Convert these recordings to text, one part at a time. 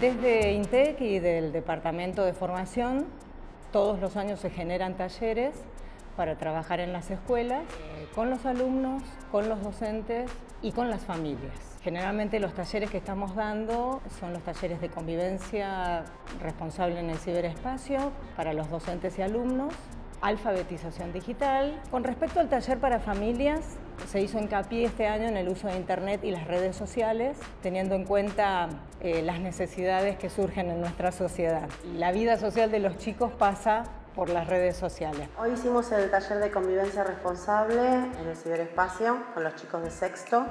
Desde INTEC y del Departamento de Formación, todos los años se generan talleres para trabajar en las escuelas eh, con los alumnos, con los docentes y con las familias. Generalmente los talleres que estamos dando son los talleres de convivencia responsable en el ciberespacio para los docentes y alumnos, alfabetización digital. Con respecto al taller para familias, se hizo hincapié este año en el uso de Internet y las redes sociales, teniendo en cuenta eh, las necesidades que surgen en nuestra sociedad. La vida social de los chicos pasa por las redes sociales. Hoy hicimos el taller de convivencia responsable en el ciberespacio con los chicos de sexto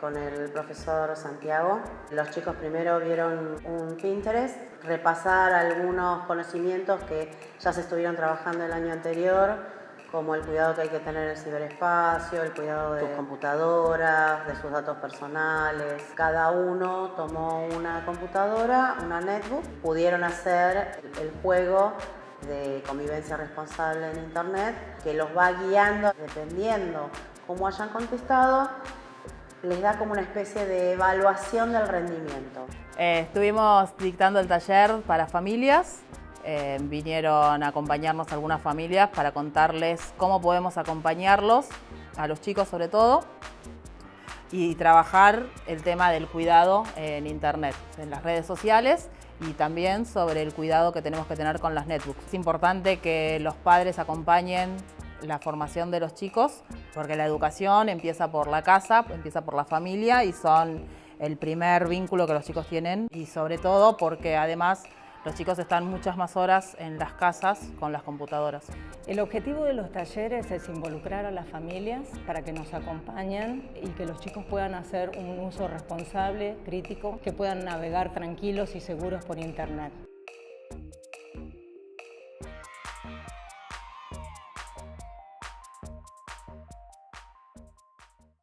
con el profesor Santiago. Los chicos primero vieron un Pinterest, repasar algunos conocimientos que ya se estuvieron trabajando el año anterior, como el cuidado que hay que tener en el ciberespacio, el cuidado de sus computadoras, de sus datos personales. Cada uno tomó una computadora, una netbook, pudieron hacer el juego de convivencia responsable en internet que los va guiando dependiendo cómo hayan contestado les da como una especie de evaluación del rendimiento. Eh, estuvimos dictando el taller para familias, eh, vinieron a acompañarnos algunas familias para contarles cómo podemos acompañarlos, a los chicos sobre todo, y trabajar el tema del cuidado en internet, en las redes sociales y también sobre el cuidado que tenemos que tener con las netbooks. Es importante que los padres acompañen la formación de los chicos, porque la educación empieza por la casa, empieza por la familia y son el primer vínculo que los chicos tienen y sobre todo porque además los chicos están muchas más horas en las casas con las computadoras. El objetivo de los talleres es involucrar a las familias para que nos acompañen y que los chicos puedan hacer un uso responsable, crítico, que puedan navegar tranquilos y seguros por internet.